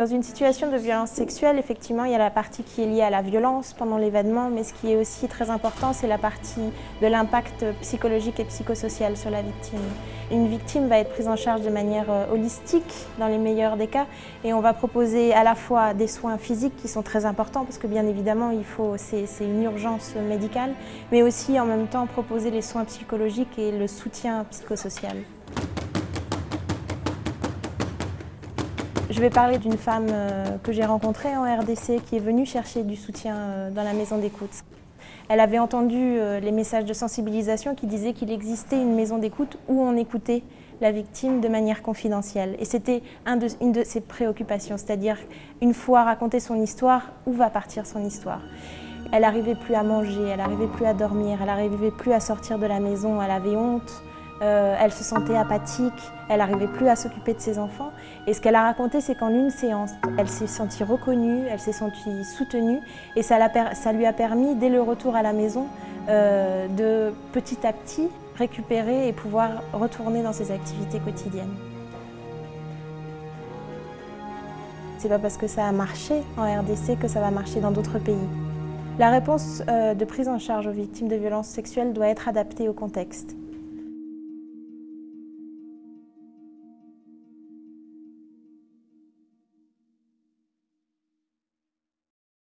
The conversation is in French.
Dans une situation de violence sexuelle, effectivement, il y a la partie qui est liée à la violence pendant l'événement, mais ce qui est aussi très important, c'est la partie de l'impact psychologique et psychosocial sur la victime. Une victime va être prise en charge de manière euh, holistique, dans les meilleurs des cas, et on va proposer à la fois des soins physiques qui sont très importants, parce que bien évidemment, c'est une urgence médicale, mais aussi en même temps proposer les soins psychologiques et le soutien psychosocial. Je vais parler d'une femme euh, que j'ai rencontrée en RDC qui est venue chercher du soutien euh, dans la maison d'écoute. Elle avait entendu euh, les messages de sensibilisation qui disaient qu'il existait une maison d'écoute où on écoutait la victime de manière confidentielle. Et c'était une de ses préoccupations, c'est-à-dire une fois raconté son histoire, où va partir son histoire? Elle n'arrivait plus à manger, elle n'arrivait plus à dormir, elle n'arrivait plus à sortir de la maison, elle avait honte, euh, elle se sentait apathique, elle n'arrivait plus à s'occuper de ses enfants. Et ce qu'elle a raconté, c'est qu'en une séance, elle s'est sentie reconnue, elle s'est sentie soutenue et ça, lui a permis, dès le retour à la maison, euh, de petit à petit récupérer et pouvoir retourner dans ses activités quotidiennes. C'est pas parce que ça a marché en RDC que ça va marcher dans d'autres pays. La réponse euh, de prise en charge aux victimes de violences sexuelles doit être adaptée au contexte.